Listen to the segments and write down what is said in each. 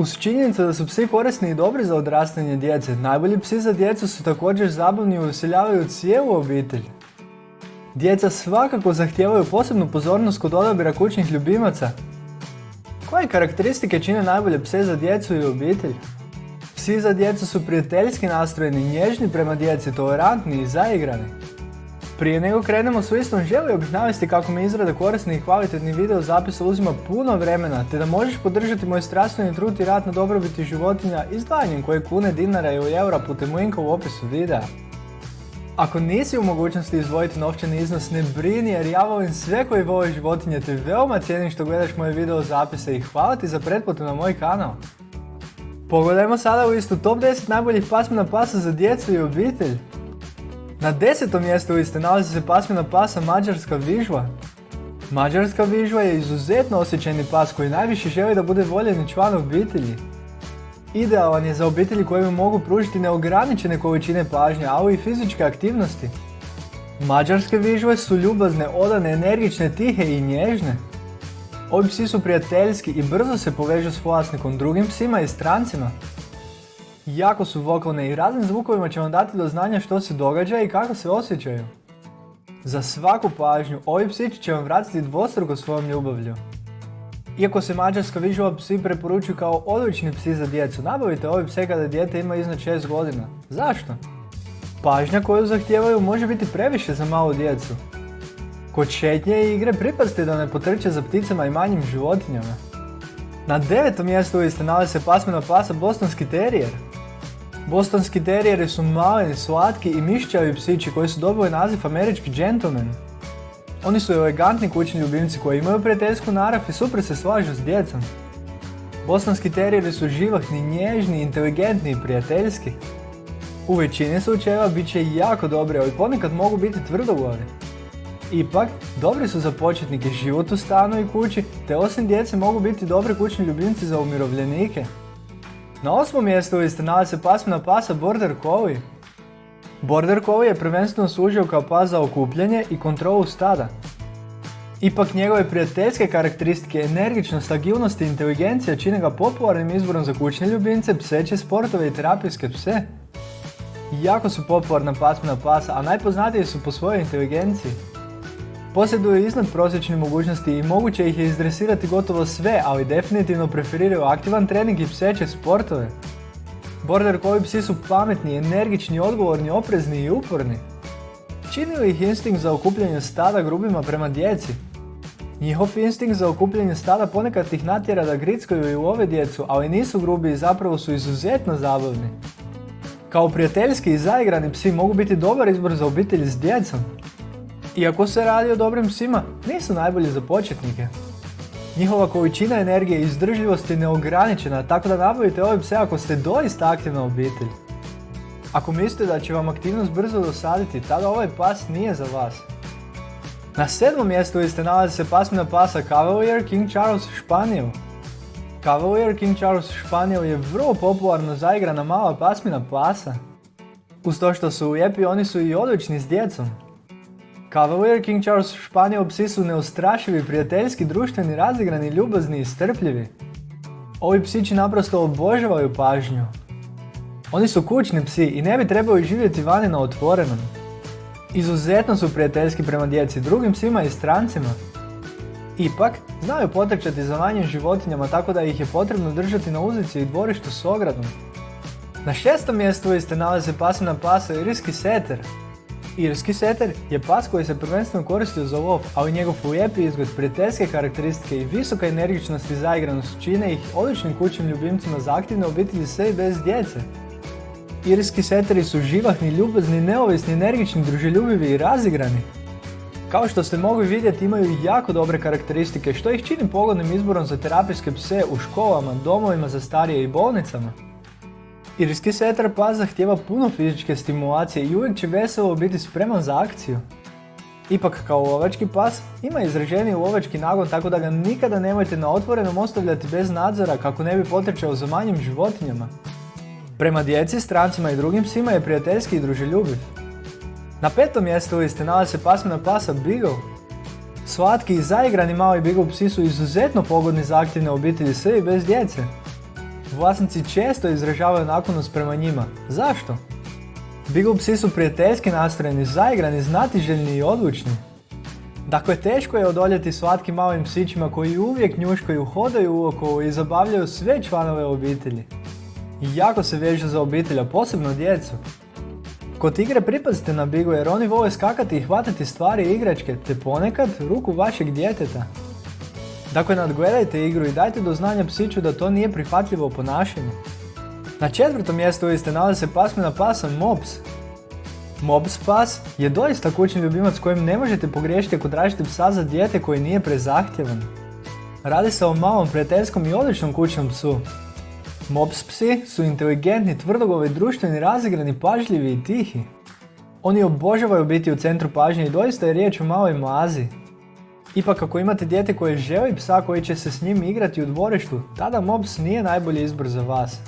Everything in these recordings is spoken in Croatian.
Uz činjenicu da su psi korisni i dobri za odrastanje djece, najbolji psi za djecu su također zabavni i usiljavaju cijelu obitelj. Djeca svakako zahtijevaju posebnu pozornost kod odabira kućnih ljubimaca. Koje karakteristike čine najbolje pse za djecu i obitelj? Psi za djecu su prijateljski nastrojeni, nježni prema djeci, tolerantni i zaigrani. Prije nego krenemo s listom, želio bih navesti kako mi izrada korisnih i kvalitetnih video zapisa uzima puno vremena, te da možeš podržati moj strastveni trud i rad na dobrobiti životinja izdvajanjem koje kune, dinara ili eura putem linka u opisu videa. Ako nisi u mogućnosti izdvojiti novčani iznos, ne brini jer ja volim sve koji vole životinje te veoma cijenim što gledaš moje video zapise i hvala ti za pretplatu na moj kanal. Pogledajmo sada u listu top 10 najboljih pasmina pasa za djecu i obitelj. Na desetom mjestu liste nalazi se pasmina pasa Mađarska vižva. Mađarska vižva je izuzetno osjećajni pas koji najviše želi da bude voljeni član obitelji. Idealan je za obitelji koje mogu pružiti neograničene količine pažnje, ali i fizičke aktivnosti. Mađarske vižve su ljubazne, odane, energične, tihe i nježne. Ovi psi su prijateljski i brzo se povežu s vlasnikom, drugim psima i strancima. Jako su vokalne i raznim zvukovima će vam dati do znanja što se događa i kako se osjećaju. Za svaku pažnju, ovi psići će vam vratiti dvostruko svojom ljubavlju. Iako se mađarska vižova psi preporučuju kao odlični psi za djecu, nabavite ove pse kada dijete ima iznad 6 godina. Zašto? Pažnja koju zahtijevaju može biti previše za malu djecu. Kod šetnje i igre pripazite da ne potrče za pticama i manjim životinjama. Na devetom mjestu liste nalazi se pasmina pasa Bostonski terijer. Bostonski terijeri su maleni, slatki i mišćavi psići koji su dobili naziv američki gentleman. Oni su elegantni kućni ljubimci koji imaju prijateljsku narav i super se slažu s djecom. Bosanski terijeri su živahni, nježni, inteligentni i prijateljski. U većini slučajeva bit će jako dobri, ali ponekad mogu biti tvrdoglavi. Ipak, dobri su za početnike život u stanu i kući, te osim djece mogu biti dobri kućni ljubimci za umirovljenike. Na osmom mjestu liste nalazi se pasmina pasa Border Collie. Border Collie je prvenstveno služio kao pas za okupljanje i kontrolu stada. Ipak njegove prijateljske karakteristike, energičnost, agilnost i inteligencija čine ga popularnim izborom za kućne ljubimce, pseće sportove i terapijske pse. Jako su popularna pasmina pasa, a najpoznatiji su po svojoj inteligenciji. Posjeduju iznad prosječne mogućnosti i moguće ih je izdresirati gotovo sve, ali definitivno preferiraju aktivan trening i pseće sportove. Border Collie psi su pametni, energični, odgovorni, oprezni i uporni. Čini li ih instinkt za okupljanje stada grubima prema djeci? Njihov instinkt za okupljanje stada ponekad ih natjera da grickaju i love djecu, ali nisu grubi i zapravo su izuzetno zabavni. Kao prijateljski i zaigrani psi mogu biti dobar izbor za obitelj s djecom. Iako se radi o dobrim psima, nisu najbolji za početnike. Njihova količina energije i izdržljivost je neograničena, tako da nabavite ove pse ako ste doista aktivna obitelj. Ako mislite da će vam aktivnost brzo dosaditi, tada ovaj pas nije za vas. Na sedmom mjestu liste nalazi se pasmina pasa Cavalier King Charles Španijel. Cavalier King Charles Španijel je vrlo popularno zaigrana mala pasmina pasa. Uz to što su lijepi, oni su i odlični s djecom. Cavalier King Charles Španijel psi su neustrašivi, prijateljski, društveni, razigrani, ljubazni i strpljivi. Ovi psići naprosto obožavaju pažnju. Oni su kućni psi i ne bi trebali živjeti vani na otvorenom. Izuzetno su prijateljski prema djeci, drugim psima i strancima. Ipak, znaju potrčati za manjim životinjama tako da ih je potrebno držati na uzici i dvorištu s ogradom. Na šestom mjestu ste nalazi pasmina pasa Irski seter. Irski seter je pas koji se prvenstveno koristio za lov, ali njegov lijepi izgled, prijateljske karakteristike i visoka energičnost i zaigranost čine ih odličnim kućnim ljubimcima za aktivne obitelji sve i bez djece. Irski seteri su živahni, ljubazni, neovisni, energični, druželjubivi i razigrani. Kao što ste mogli vidjeti imaju jako dobre karakteristike što ih čini pogodnim izborom za terapijske pse u školama, domovima za starije i bolnicama. Irski setar pas zahtjeva puno fizičke stimulacije i uvijek će veselo biti spreman za akciju. Ipak kao lovački pas ima izraženiji lovački nagon tako da ga nikada nemojte na otvorenom ostavljati bez nadzora kako ne bi potrčao za manjim životinjama. Prema djeci, strancima i drugim psima je prijateljski i druželjubiv. Na petom mjestu liste nalazi se pasmina pasa Beagle. Slatki i zaigrani mali Beagle psi su izuzetno pogodni za aktivne obitelji sve i bez djece. Vlasnici često izražavaju naklonost prema njima. Zašto? Beagle psi su prijateljski nastrojeni, zaigrani, znatiželjni i odlučni. Dakle, teško je odoljeti slatkim malim psićima koji uvijek njuškaju, hodaju uokolo i zabavljaju sve članove obitelji. I jako se vežu za obitelja, posebno djecu. Kod igre pripazite na Bigu jer oni vole skakati i hvatati stvari i igračke, te ponekad ruku vašeg djeteta. Dakle, nadgledajte igru i dajte do znanja psiću da to nije prihvatljivo ponašanje. Na četvrtom mjestu liste nalazi se pasmina pasa Mops. Mops pas je doista kućni ljubimac kojim ne možete pogriješiti ako tražite psa za dijete koji nije prezahtjevan. Radi se o malom, prijateljskom i odličnom kućnom psu. Mops psi su inteligentni, tvrdogovi, društveni, razigrani, pažljivi i tihi. Oni obožavaju biti u centru pažnje i doista je riječ o maloj mlazi. Ipak ako imate dijete koje želi psa koji će se s njim igrati u dvorištu, tada Mops nije najbolji izbor za vas.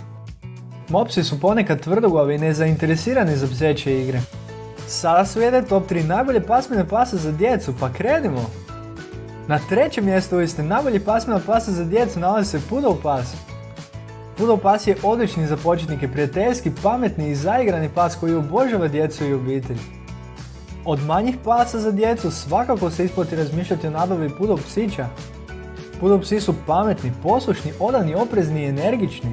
Mopsi su ponekad tvrdoglavi i nezainteresirani za pseće igre. Sada slijede top 3 najbolje pasmine pasa za djecu, pa krenimo! Na trećem mjestu liste najbolji pasmina pasa za djecu nalazi se Poodle pas. Poodle pas je odlični za početnike, prijateljski, pametni i zaigrani pas koji obožava djecu i obitelj. Od manjih pasa za djecu svakako se isplati razmišljati o nabavi Poodle psića. Poodle psi su pametni, poslušni, odani, oprezni i energični.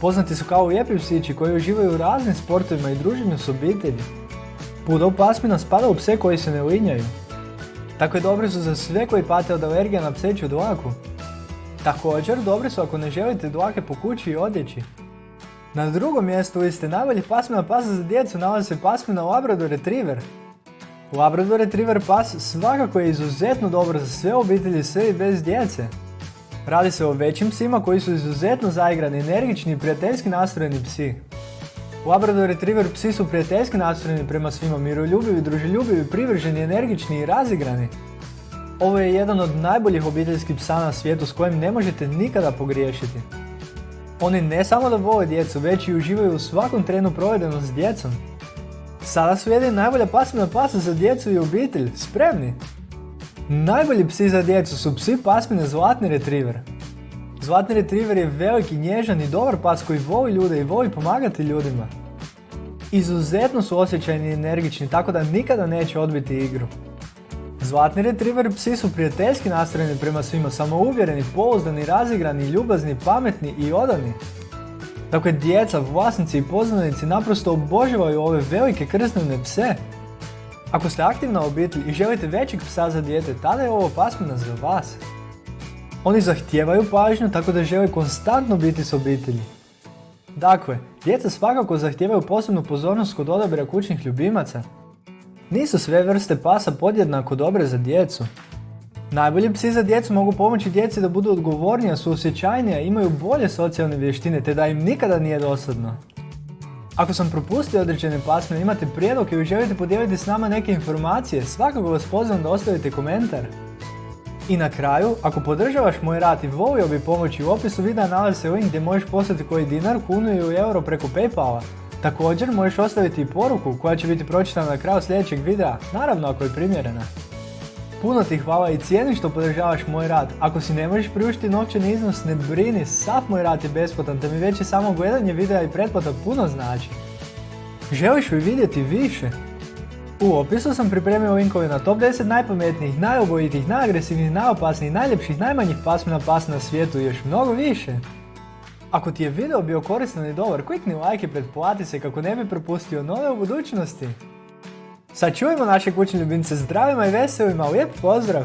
Poznati su kao lijepi psići koji uživaju u raznim sportovima i druženju s obitelji. Poodle pasmina spada u pse koji se ne linjaju. Tako je dobri su za sve koji pate od alergija na pseću dlaku. Također, dobri su ako ne želite dlake po kući i odjeći. Na drugom mjestu liste najboljih pasmina pasa za djecu nalazi se pasmina Labrador Retriever. Labrador Retriever pas svakako je izuzetno dobro za sve obitelji sve i bez djece. Radi se o većim psima koji su izuzetno zaigrani, energični i prijateljski nastrojeni psi. Labrador Retriever psi su prijateljski nastrojeni prema svima, miroljubivi, druželjubivi, privrženi, energični i razigrani. Ovo je jedan od najboljih obiteljskih psa na svijetu s kojim ne možete nikada pogriješiti. Oni ne samo da vole djecu, već i uživaju u svakom trenu provedenom s djecom. Sada slijedi najbolja pasmina pasa za djecu i obitelj. Spremni? Najbolji psi za djecu su psi pasmine Zlatni Retriever. Zlatni Retriever je veliki, nježan i dobar pas koji voli ljude i voli pomagati ljudima. Izuzetno su osjećajni i energični, tako da nikada neće odbiti igru. Zlatni retriever psi su prijateljski nastrojeni prema svima, samouvjereni, pouzdani, razigrani, ljubazni, pametni i odani. Dakle, djeca, vlasnici i poznanici naprosto obožavaju ove velike krsnene pse. Ako ste aktivna obitelj i želite većeg psa za dijete, tada je ovo pasmina za vas. Oni zahtijevaju pažnju tako da žele konstantno biti s obitelji. Dakle, djeca svakako zahtijevaju posebnu pozornost kod odabira kućnih ljubimaca. Nisu sve vrste pasa podjednako dobre za djecu. Najbolji psi za djecu mogu pomoći djeci da budu odgovornija, suosjećajnija, imaju bolje socijalne vještine te da im nikada nije dosadno. Ako sam propustio određene pasme, imate prijedlog ili želite podijeliti s nama neke informacije, svakako vas pozivam da ostavite komentar. I na kraju, ako podržavaš moj rad i volio bi pomoći u opisu videa nalazi se link gdje možeš poslati koji dinar, kunu ili euro preko Paypala. Također možeš ostaviti i poruku koja će biti pročitana na kraju sljedećeg videa, naravno ako je primjerena. Puno ti hvala i cijeni što podržavaš moj rad. Ako si ne možeš priuštiti novčani iznos, ne brini, sav moj rad je besplatan, te mi već i samo gledanje videa i pretplata puno znači. Želiš li vidjeti više? U opisu sam pripremio linkove na top 10 najpametnijih, najobojitih, najagresivnijih, najopasnijih, najljepših, najmanjih pasmina pas na svijetu i još mnogo više. Ako ti je video bio koristan i dobar, klikni like i pretplati se kako ne bi propustio nove u budućnosti. Sačuvajmo naše kućne ljubimce zdravima i veselima, lijep pozdrav!